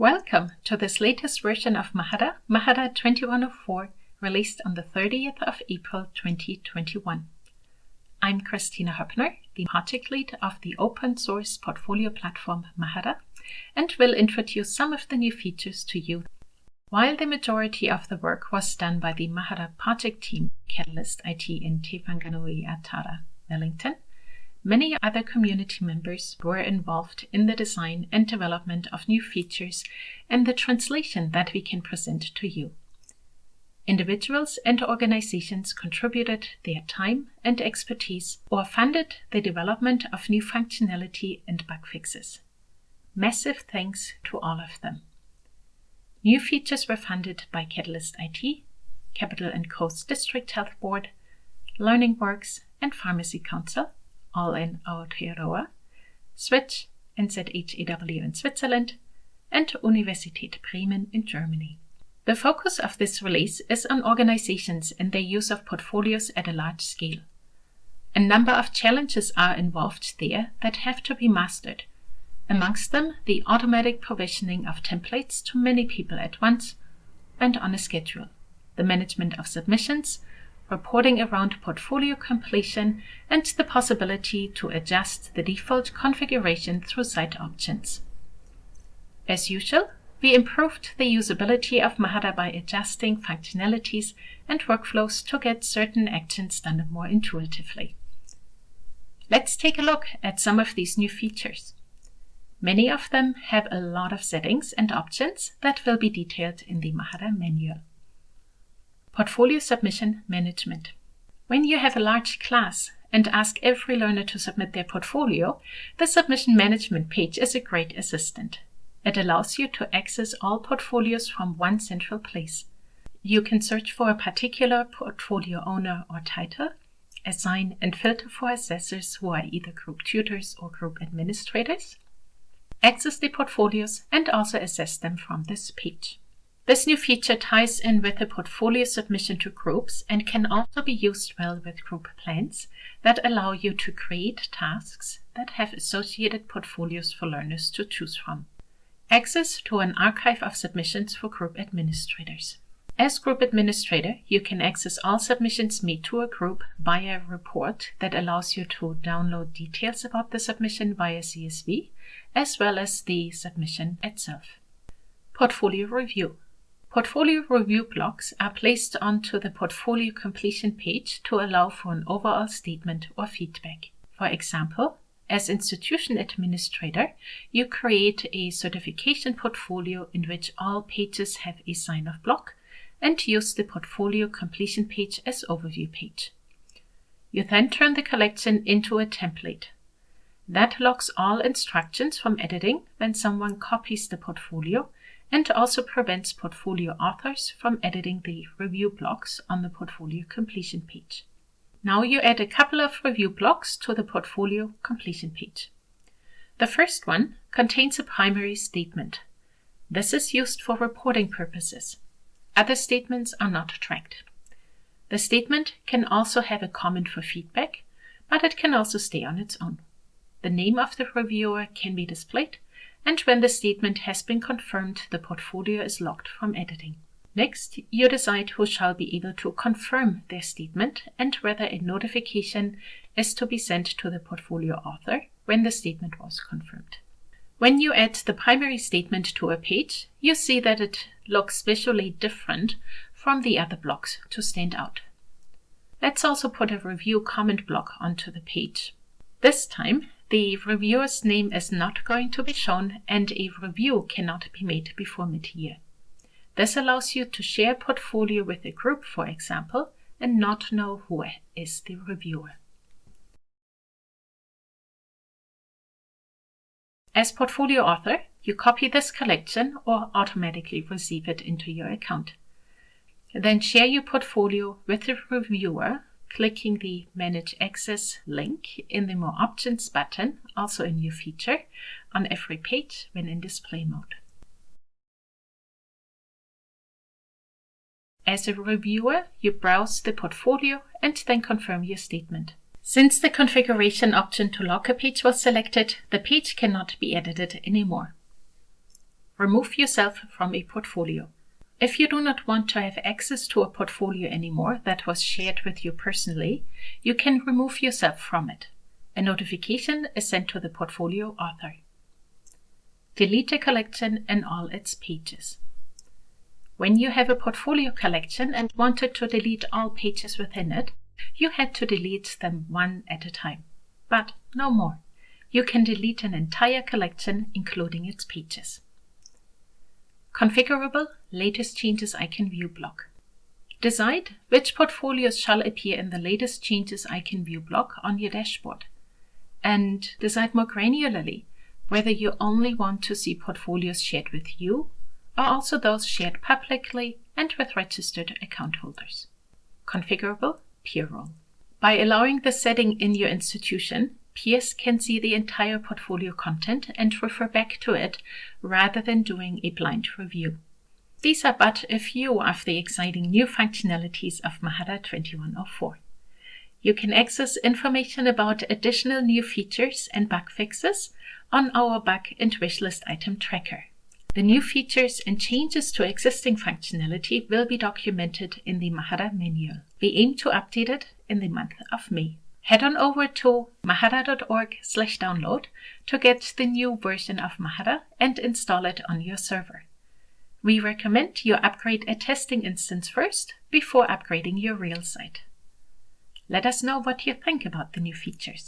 Welcome to this latest version of Mahara, Mahara 2104, released on the 30th of April 2021. I'm Kristina Hoeppner, the project lead of the open source portfolio platform Mahara, and will introduce some of the new features to you. While the majority of the work was done by the Mahara project team, Catalyst IT in Te Whanganui-a-Tara, Wellington, Many other community members were involved in the design and development of new features and the translation that we can present to you. Individuals and organizations contributed their time and expertise or funded the development of new functionality and bug fixes. Massive thanks to all of them. New features were funded by Catalyst IT, Capital and Coast District Health Board, Learning Works, and Pharmacy Council, all in Aotearoa, Switch, NZHEW in Switzerland, and Universität Bremen in Germany. The focus of this release is on organizations and their use of portfolios at a large scale. A number of challenges are involved there that have to be mastered. Amongst them, the automatic provisioning of templates to many people at once and on a schedule, the management of submissions, reporting around portfolio completion, and the possibility to adjust the default configuration through site options. As usual, we improved the usability of Mahara by adjusting functionalities and workflows to get certain actions done more intuitively. Let's take a look at some of these new features. Many of them have a lot of settings and options that will be detailed in the Mahara manual. Portfolio Submission Management. When you have a large class and ask every learner to submit their portfolio, the Submission Management page is a great assistant. It allows you to access all portfolios from one central place. You can search for a particular portfolio owner or title, assign and filter for assessors who are either group tutors or group administrators, access the portfolios, and also assess them from this page. This new feature ties in with the portfolio submission to groups and can also be used well with group plans that allow you to create tasks that have associated portfolios for learners to choose from. Access to an archive of submissions for group administrators. As group administrator, you can access all submissions made to a group via a report that allows you to download details about the submission via CSV, as well as the submission itself. Portfolio review. Portfolio review blocks are placed onto the portfolio completion page to allow for an overall statement or feedback. For example, as institution administrator, you create a certification portfolio in which all pages have a sign-off block and use the portfolio completion page as overview page. You then turn the collection into a template. That locks all instructions from editing when someone copies the portfolio and also prevents portfolio authors from editing the review blocks on the portfolio completion page. Now you add a couple of review blocks to the portfolio completion page. The first one contains a primary statement. This is used for reporting purposes. Other statements are not tracked. The statement can also have a comment for feedback, but it can also stay on its own. The name of the reviewer can be displayed and when the statement has been confirmed, the portfolio is locked from editing. Next, you decide who shall be able to confirm their statement and whether a notification is to be sent to the portfolio author when the statement was confirmed. When you add the primary statement to a page, you see that it looks visually different from the other blocks to stand out. Let's also put a review comment block onto the page. This time, the reviewer's name is not going to be shown and a review cannot be made before mid-year. This allows you to share portfolio with a group, for example, and not know who is the reviewer. As portfolio author, you copy this collection or automatically receive it into your account. Then share your portfolio with the reviewer clicking the Manage Access link in the More Options button, also a new feature, on every page when in display mode. As a reviewer, you browse the portfolio and then confirm your statement. Since the configuration option to lock a page was selected, the page cannot be edited anymore. remove yourself from a portfolio. If you do not want to have access to a portfolio anymore that was shared with you personally, you can remove yourself from it. A notification is sent to the portfolio author. Delete a collection and all its pages. When you have a portfolio collection and wanted to delete all pages within it, you had to delete them one at a time. But no more. You can delete an entire collection, including its pages. Configurable Latest Changes I Can View block. Decide which portfolios shall appear in the Latest Changes I Can View block on your dashboard. And decide more granularly whether you only want to see portfolios shared with you or also those shared publicly and with registered account holders. Configurable Peer Role. By allowing the setting in your institution, peers can see the entire portfolio content and refer back to it rather than doing a blind review. These are but a few of the exciting new functionalities of Mahara 2104. You can access information about additional new features and bug fixes on our bug and wishlist item tracker. The new features and changes to existing functionality will be documented in the Mahara manual. We aim to update it in the month of May head on over to mahara.org slash download to get the new version of Mahara and install it on your server. We recommend you upgrade a testing instance first before upgrading your real site. Let us know what you think about the new features.